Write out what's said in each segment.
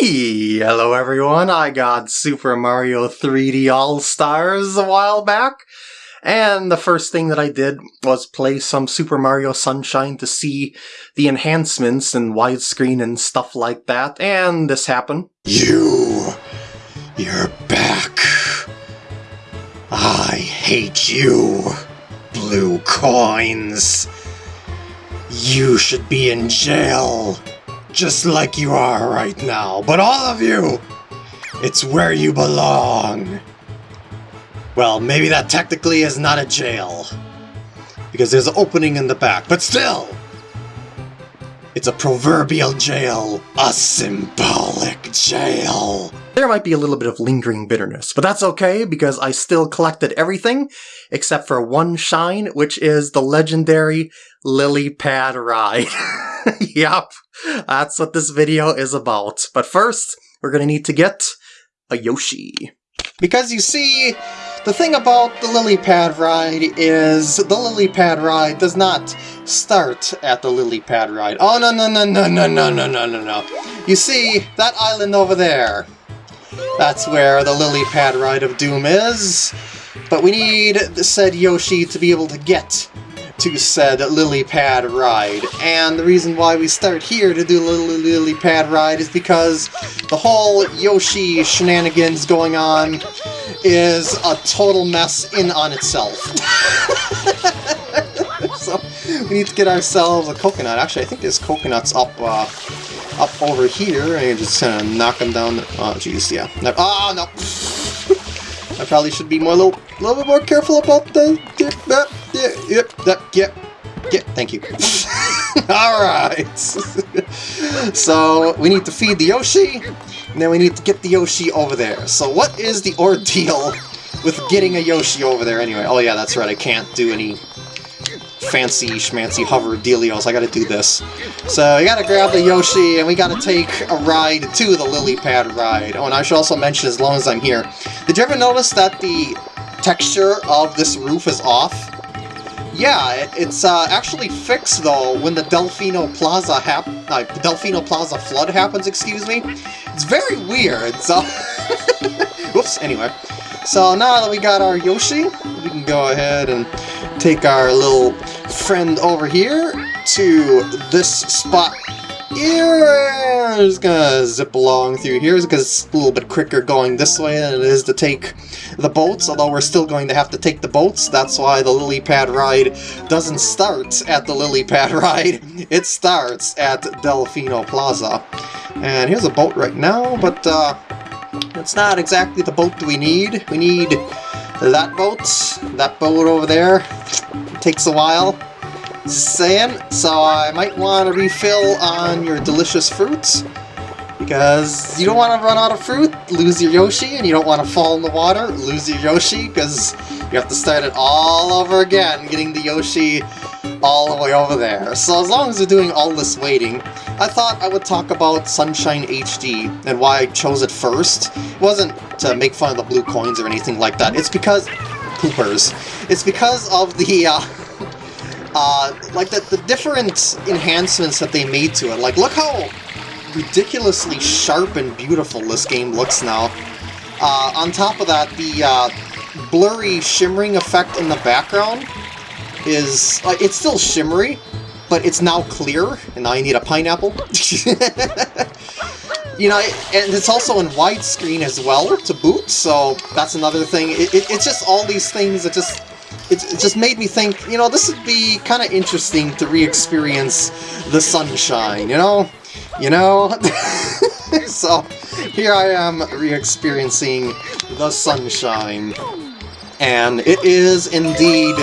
Hello everyone, I got Super Mario 3D All-Stars a while back, and the first thing that I did was play some Super Mario Sunshine to see the enhancements and widescreen and stuff like that, and this happened. You! You're back! I hate you, blue coins! You should be in jail! Just like you are right now. But all of you, it's where you belong. Well, maybe that technically is not a jail. Because there's an opening in the back, but still! It's a proverbial jail. A symbolic jail. There might be a little bit of lingering bitterness, but that's okay because I still collected everything except for one shine, which is the legendary lily pad ride. yep, that's what this video is about. But first, we're gonna need to get a Yoshi. Because you see, the thing about the lily pad ride is the lily pad ride does not start at the lily pad ride. Oh, no, no, no, no, no, no, no, no, no, no. You see, that island over there, that's where the lily pad ride of doom is. But we need said Yoshi to be able to get to said lily pad ride. And the reason why we start here to do the lily pad ride is because the whole Yoshi shenanigans going on is a total mess in on itself. so we need to get ourselves a coconut. Actually, I think there's coconuts up uh, up over here. And just kind of knock them down. Oh, jeez, yeah. Ah, no. I probably should be more, a little, little bit more careful about the... Yeah, yep, yeah, yeah, thank you. Alright. so, we need to feed the Yoshi, and then we need to get the Yoshi over there. So what is the ordeal with getting a Yoshi over there anyway? Oh yeah, that's right, I can't do any fancy schmancy hover dealios. I gotta do this. So I gotta grab the Yoshi and we gotta take a ride to the lily pad ride. Oh, and I should also mention as long as I'm here. Did you ever notice that the texture of this roof is off? Yeah, it, it's uh, actually fixed though when the Delfino Plaza hap uh, Delfino Plaza flood happens, excuse me. It's very weird, so... Whoops, anyway. So now that we got our Yoshi, we can go ahead and take our little friend over here to this spot here. I'm just gonna zip along through here because it's a little bit quicker going this way than it is to take the boats, although we're still going to have to take the boats. That's why the lily pad ride doesn't start at the lily pad ride. It starts at Delfino Plaza. And here's a boat right now, but uh, it's not exactly the boat we need. We need that boat, that boat over there. It takes a while. Saying, so I might want to refill on your delicious fruits. Because you don't want to run out of fruit, lose your Yoshi, and you don't want to fall in the water, lose your Yoshi, because you have to start it all over again, getting the Yoshi all the way over there. So as long as you're doing all this waiting, I thought I would talk about Sunshine HD and why I chose it first. It wasn't to make fun of the blue coins or anything like that. It's because... Poopers. It's because of the, uh, uh, like the, the different enhancements that they made to it. Like, look how ridiculously sharp and beautiful this game looks now. Uh, on top of that, the uh, blurry shimmering effect in the background is... Uh, it's still shimmery, but it's now clear, and now you need a pineapple. you know, and it's also in widescreen as well, to boot, so that's another thing. It, it, it's just all these things that just... It, it just made me think, you know, this would be kind of interesting to re-experience the sunshine, you know? You know? so, here I am re-experiencing the sunshine. And it is indeed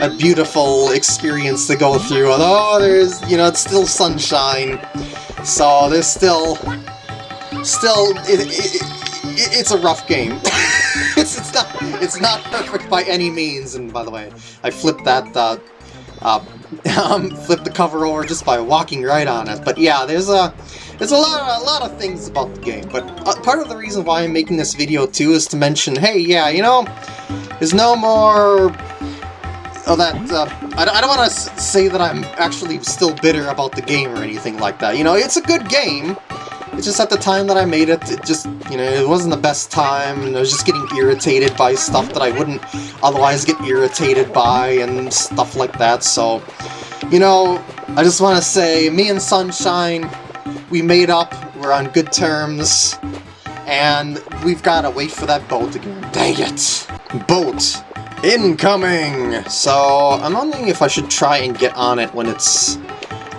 a beautiful experience to go through, although there's, you know, it's still sunshine, so there's still, still, it, it, it, it's a rough game. not, it's not perfect by any means, and by the way, I flipped that, uh, uh, um, flip the cover over just by walking right on it, but yeah, there's a, there's a lot, a lot of things about the game, but uh, part of the reason why I'm making this video too is to mention, hey, yeah, you know, there's no more Oh, that, uh, I, I don't want to say that I'm actually still bitter about the game or anything like that. You know, it's a good game, It's just at the time that I made it, it just, you know, it wasn't the best time, and I was just getting irritated by stuff that I wouldn't otherwise get irritated by, and stuff like that, so... You know, I just want to say, me and Sunshine, we made up, we're on good terms, and we've got to wait for that boat again. Dang it! Boat! Incoming! So, I'm wondering if I should try and get on it when it's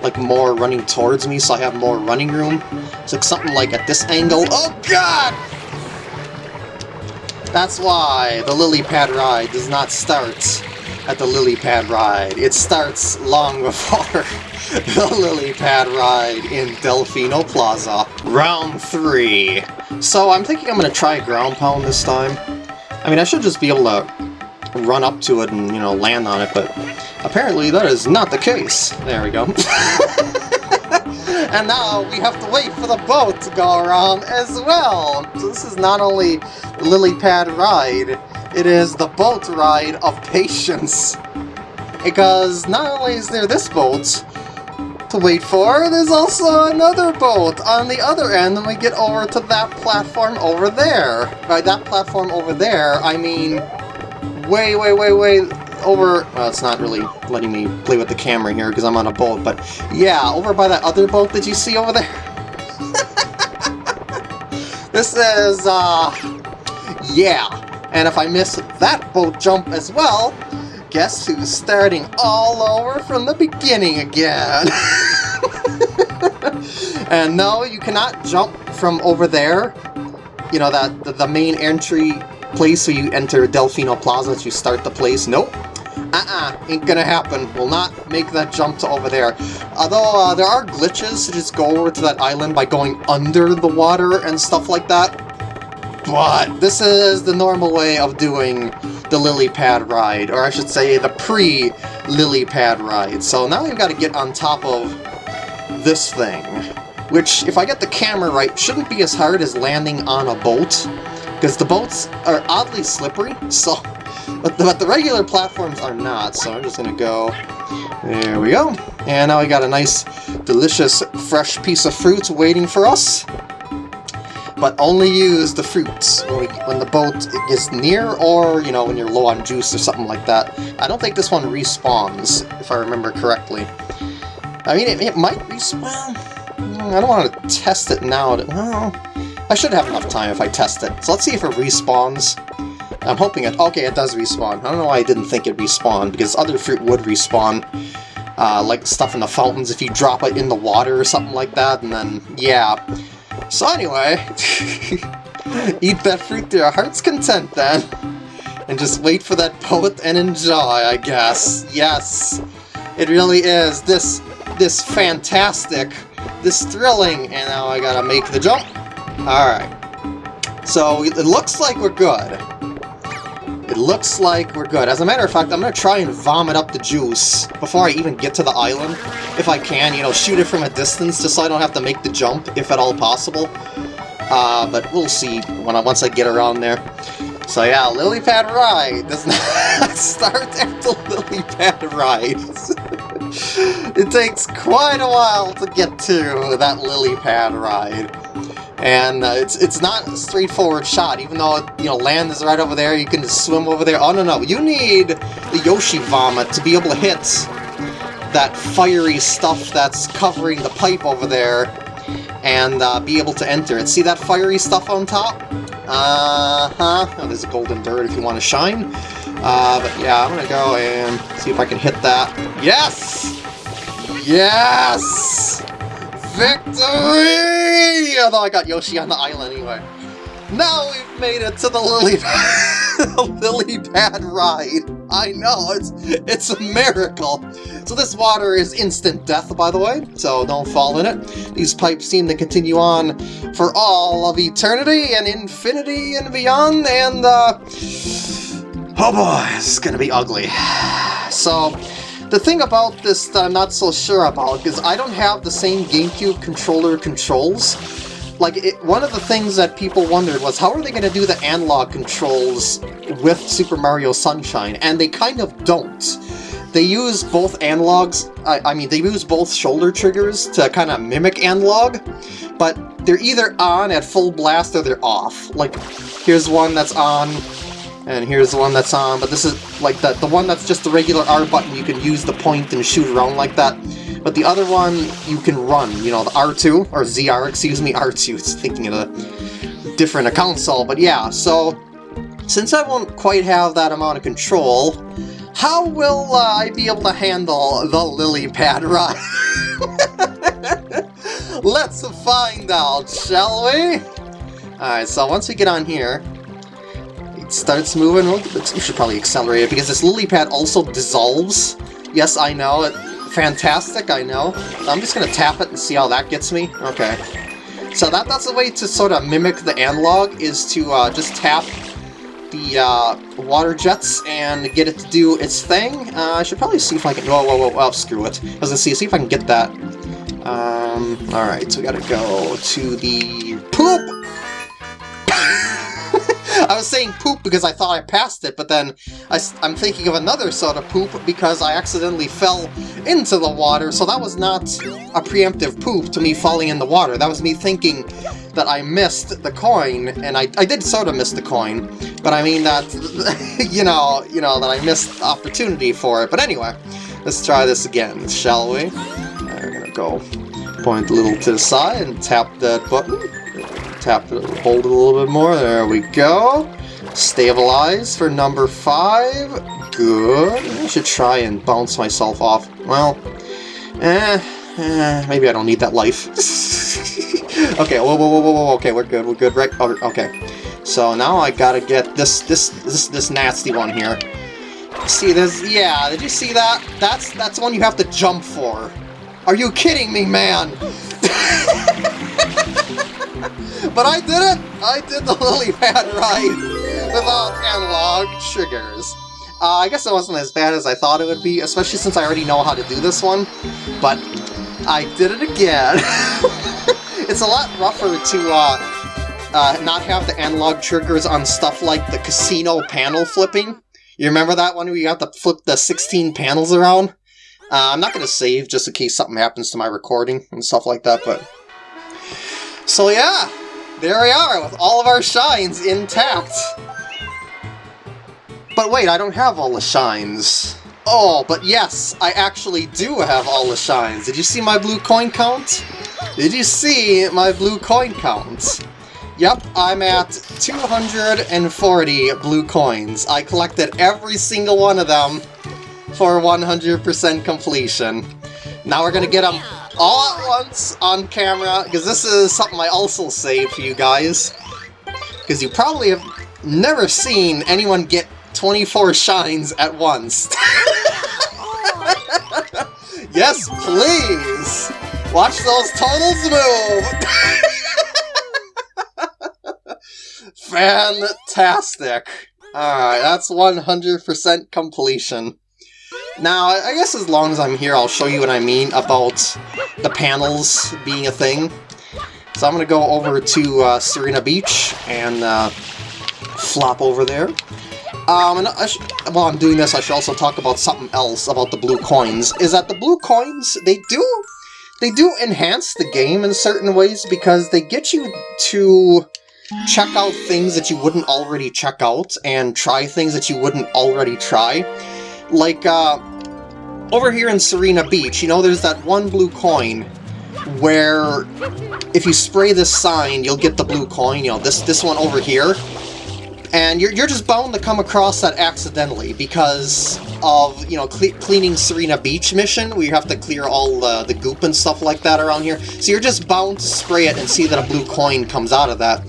like more running towards me so I have more running room. So something like at this angle. Oh god! That's why the lily pad ride does not start at the lily pad ride. It starts long before the lily pad ride in Delfino Plaza. Round 3. So I'm thinking I'm going to try ground pound this time. I mean, I should just be able to run up to it and, you know, land on it, but apparently that is not the case. There we go. and now we have to wait for the boat to go around as well. So this is not only lily pad ride, it is the boat ride of patience. Because not only is there this boat, to wait for. There's also another boat on the other end, and we get over to that platform over there. By that platform over there, I mean way, way, way, way over... Well, it's not really letting me play with the camera here because I'm on a boat, but yeah, over by that other boat that you see over there. this is, uh... Yeah. And if I miss that boat jump as well, guess who's starting all over from the beginning again? and no, you cannot jump from over there. You know, that the, the main entry place where you enter Delfino Plaza to start the place. Nope. Uh-uh, ain't gonna happen. Will not make that jump to over there. Although, uh, there are glitches to just go over to that island by going under the water and stuff like that. But this is the normal way of doing the lily pad ride, or I should say the pre-lily pad ride. So now we've got to get on top of this thing, which, if I get the camera right, shouldn't be as hard as landing on a boat because the boats are oddly slippery, so... But the, but the regular platforms are not, so I'm just gonna go... There we go. And now we got a nice, delicious, fresh piece of fruit waiting for us. But only use the fruits when, we, when the boat gets near or, you know, when you're low on juice or something like that. I don't think this one respawns, if I remember correctly. I mean, it, it might respawn. Hmm, I don't want to test it now. To, well, I should have enough time if I test it. So let's see if it respawns. I'm hoping it... Okay, it does respawn. I don't know why I didn't think it respawned, because other fruit would respawn. Uh, like stuff in the fountains, if you drop it in the water or something like that, and then, yeah. So anyway, eat that fruit to your heart's content then. And just wait for that poet and enjoy, I guess. Yes, it really is. This, this fantastic, this thrilling, and now I gotta make the jump. Alright. So, it looks like we're good. It looks like we're good. As a matter of fact, I'm to try and vomit up the juice before I even get to the island. If I can, you know, shoot it from a distance just so I don't have to make the jump, if at all possible. Uh, but we'll see when I, once I get around there. So yeah, Lily Pad Ride does not start the Lily Pad Ride. it takes quite a while to get to that Lily Pad Ride and uh, it's it's not a straightforward shot, even though, you know, land is right over there, you can just swim over there. Oh, no, no, you need the Yoshi Vomit to be able to hit that fiery stuff that's covering the pipe over there and uh, be able to enter it. See that fiery stuff on top? Uh-huh. Oh, there's a golden bird if you want to shine. Uh, but yeah, I'm gonna go and see if I can hit that. Yes! Yes! Victory! Although I got Yoshi on the island anyway. Now we've made it to the lily, lily pad ride. I know, it's it's a miracle. So this water is instant death, by the way, so don't fall in it. These pipes seem to continue on for all of eternity and infinity and beyond, and uh... Oh boy, it's gonna be ugly. So, the thing about this that I'm not so sure about is I don't have the same GameCube controller controls. Like, it, one of the things that people wondered was how are they going to do the analog controls with Super Mario Sunshine? And they kind of don't. They use both analogs, I, I mean, they use both shoulder triggers to kind of mimic analog, but they're either on at full blast or they're off. Like, here's one that's on, and here's the one that's on, but this is like the, the one that's just the regular R button, you can use the point and shoot around like that. But the other one, you can run, you know, the R2, or ZR, excuse me, R2, it's thinking of a different account console, but yeah, so since I won't quite have that amount of control, how will uh, I be able to handle the lily pad ride? Let's find out, shall we? Alright, so once we get on here, starts moving. We should probably accelerate it because this lily pad also dissolves. Yes, I know. It, fantastic, I know. I'm just going to tap it and see how that gets me. Okay. So that, that's the way to sort of mimic the analog, is to uh, just tap the uh, water jets and get it to do its thing. Uh, I should probably see if I can... Whoa, whoa, whoa, oh, screw it. I was going to see, see if I can get that. Um, alright, so we gotta go to the... Poop! I was saying poop because I thought I passed it, but then I, am thinking of another sort of poop because I accidentally fell into the water, so that was not a preemptive poop to me falling in the water. That was me thinking that I missed the coin, and I, I did sort of miss the coin, but I mean that, you know, you know, that I missed opportunity for it. But anyway, let's try this again, shall we? We're gonna go point a little to the side and tap that button tap it, hold it a little bit more. There we go. Stabilize for number five. Good. I should try and bounce myself off. Well, eh, eh maybe I don't need that life. okay, whoa, whoa, whoa, whoa, whoa, okay, we're good, we're good, right? Oh, okay. So now I gotta get this, this, this, this nasty one here. See, this? yeah, did you see that? That's, that's the one you have to jump for. Are you kidding me, man? but I did it! I did the lily pad ride without analog triggers. Uh, I guess it wasn't as bad as I thought it would be, especially since I already know how to do this one, but I did it again. it's a lot rougher to uh, uh, not have the analog triggers on stuff like the casino panel flipping. You remember that one where you have to flip the 16 panels around? Uh, I'm not going to save just in case something happens to my recording and stuff like that, but... So yeah, there we are, with all of our shines intact. But wait, I don't have all the shines. Oh, but yes, I actually do have all the shines. Did you see my blue coin count? Did you see my blue coin count? Yep, I'm at 240 blue coins. I collected every single one of them for 100% completion. Now we're gonna get them all at once on camera, because this is something I also saved for you guys. Because you probably have never seen anyone get 24 shines at once. yes, please! Watch those totals move! Fantastic! Alright, that's 100% completion. Now, I guess as long as I'm here, I'll show you what I mean about the panels being a thing. So I'm going to go over to uh, Sirena Beach and uh, flop over there. Um, and while I'm doing this, I should also talk about something else about the blue coins. Is that the blue coins, they do, they do enhance the game in certain ways because they get you to check out things that you wouldn't already check out and try things that you wouldn't already try. Like, uh, over here in Sirena Beach, you know, there's that one blue coin where if you spray this sign, you'll get the blue coin, you know, this, this one over here. And you're, you're just bound to come across that accidentally because of, you know, cle cleaning Sirena Beach mission, where you have to clear all uh, the goop and stuff like that around here. So you're just bound to spray it and see that a blue coin comes out of that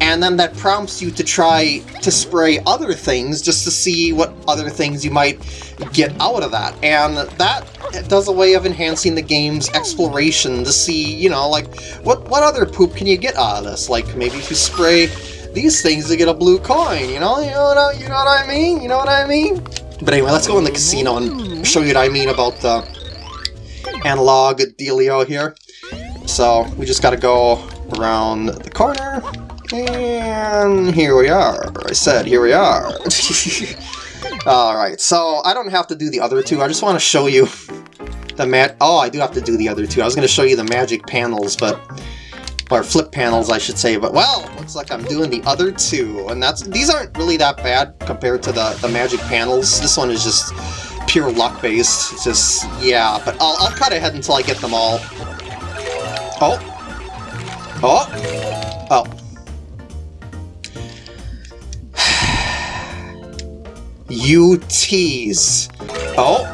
and then that prompts you to try to spray other things just to see what other things you might get out of that. And that does a way of enhancing the game's exploration to see, you know, like, what, what other poop can you get out of this? Like, maybe if you spray these things to get a blue coin, you know? You know what, you know what I mean? You know what I mean? But anyway, let's go in the casino and show you what I mean about the analog dealio here. So, we just gotta go around the corner, and here we are. I said, here we are. Alright, so I don't have to do the other two. I just want to show you the mat. Oh, I do have to do the other two. I was going to show you the magic panels, but or flip panels, I should say. But well, looks like I'm doing the other two, and that's these aren't really that bad compared to the the magic panels. This one is just pure luck based. It's just yeah, but I'll I'll cut ahead until I get them all. Oh, oh, oh. You tease. Oh,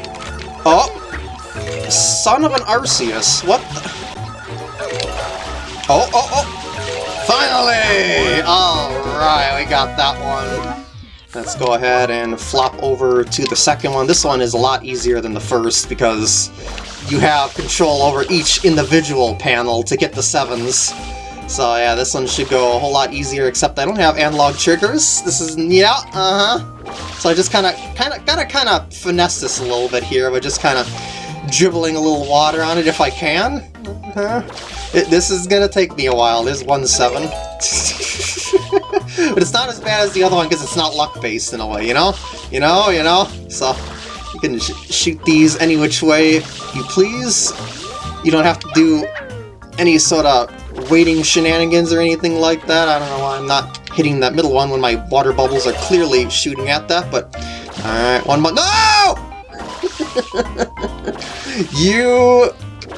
oh, son of an Arceus. What? Oh, oh, oh! Finally! Alright, we got that one. Let's go ahead and flop over to the second one. This one is a lot easier than the first because you have control over each individual panel to get the sevens. So yeah, this one should go a whole lot easier, except I don't have analog triggers. This is, yeah, uh-huh. So I just kind of, kind of, gotta kind of finesse this a little bit here by just kind of dribbling a little water on it if I can. Uh -huh. It, this is gonna take me a while. There's 1-7. but it's not as bad as the other one because it's not luck-based in a way, you know? You know, you know? So, you can sh shoot these any which way you please. You don't have to do any sort of waiting shenanigans or anything like that. I don't know why I'm not hitting that middle one when my water bubbles are clearly shooting at that, but... Alright, one more- No! you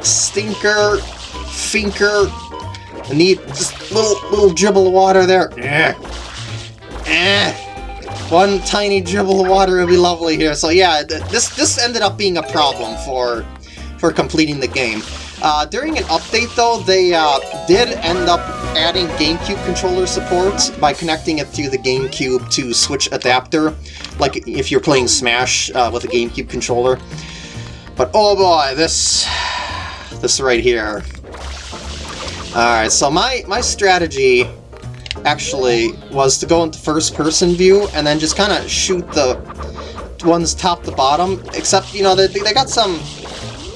stinker finker. I need just little little dribble of water there. Eh. Eh. One tiny dribble of water would be lovely here. So yeah, this this ended up being a problem for for completing the game. Uh, during an update though, they uh, did end up adding GameCube controller support by connecting it through the GameCube to Switch adapter, like if you're playing Smash uh, with a GameCube controller. But oh boy, this this right here Alright, so my, my strategy actually was to go into first person view and then just kind of shoot the ones top to bottom, except, you know, they, they got some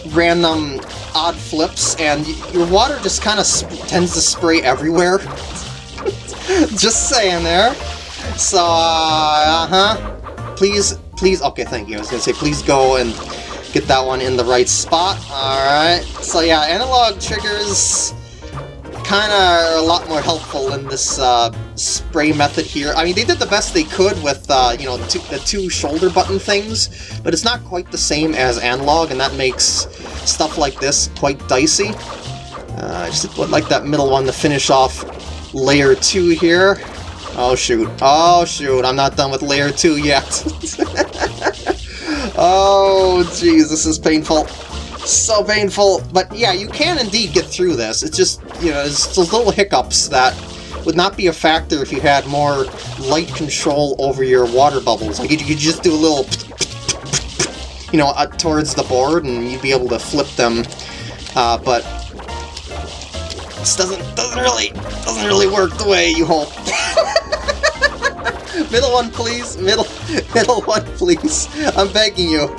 random odd flips and your water just kind of tends to spray everywhere. just saying there. So, uh, uh-huh. Please, please, okay, thank you. I was gonna say, please go and get that one in the right spot. Alright, so yeah, analog triggers kind of are a lot more helpful in this uh, spray method here. I mean, they did the best they could with, uh, you know, two, the two shoulder button things, but it's not quite the same as analog, and that makes stuff like this quite dicey. Uh, I just would like that middle one to finish off layer 2 here. Oh shoot, oh shoot, I'm not done with layer 2 yet. oh jeez, this is painful so painful. But yeah, you can indeed get through this. It's just, you know, it's those little hiccups that would not be a factor if you had more light control over your water bubbles. Like, you could just do a little, you know, uh, towards the board, and you'd be able to flip them. Uh, but this doesn't doesn't really doesn't really work the way you hope. middle one, please. Middle middle one, please. I'm begging you.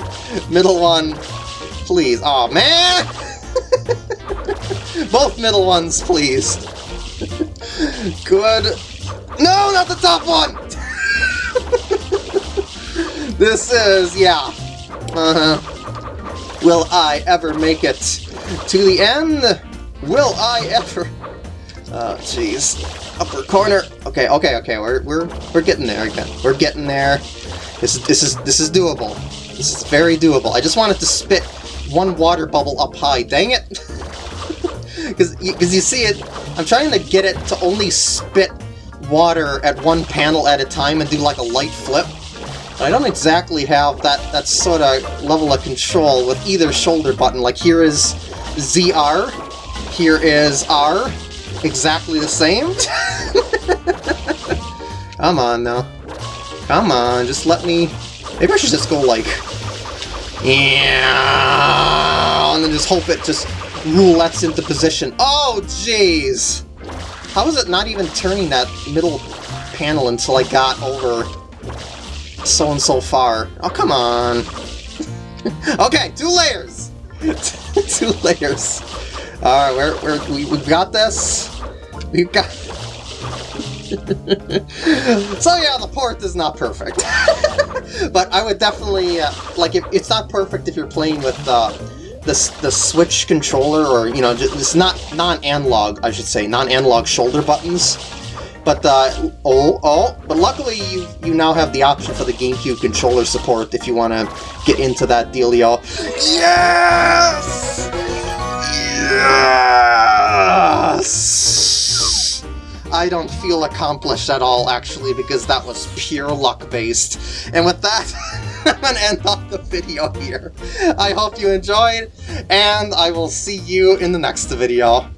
Middle one. Please. oh, man! Both middle ones, please. Good. No, not the top one! this is, yeah. Uh-huh. Will I ever make it to the end? Will I ever? Oh, jeez. Upper corner. Okay, okay, okay. We're we're we're getting there again. We're getting there. This is this is this is doable. This is very doable. I just wanted to spit one water bubble up high. Dang it! Because you see it, I'm trying to get it to only spit water at one panel at a time and do like a light flip. But I don't exactly have that, that sort of level of control with either shoulder button. Like here is ZR, here is R, exactly the same. Come on now. Come on, just let me... Maybe I should just go like yeah, and then just hope it just roulettes into position. Oh, jeez! How is it not even turning that middle panel until I got over so and so far? Oh, come on! okay, two layers! two layers. Alright, we're, we're, we, we've got this. We've got... so yeah, the port is not perfect. but I would definitely, uh, like, if, it's not perfect if you're playing with uh, this the Switch controller, or you know, it's not non-analog, I should say, non-analog shoulder buttons. But uh, oh oh, but luckily you you now have the option for the GameCube controller support if you want to get into that dealio. Yes! Yes! I don't feel accomplished at all, actually, because that was pure luck-based. And with that, I'm gonna end off the video here. I hope you enjoyed, and I will see you in the next video.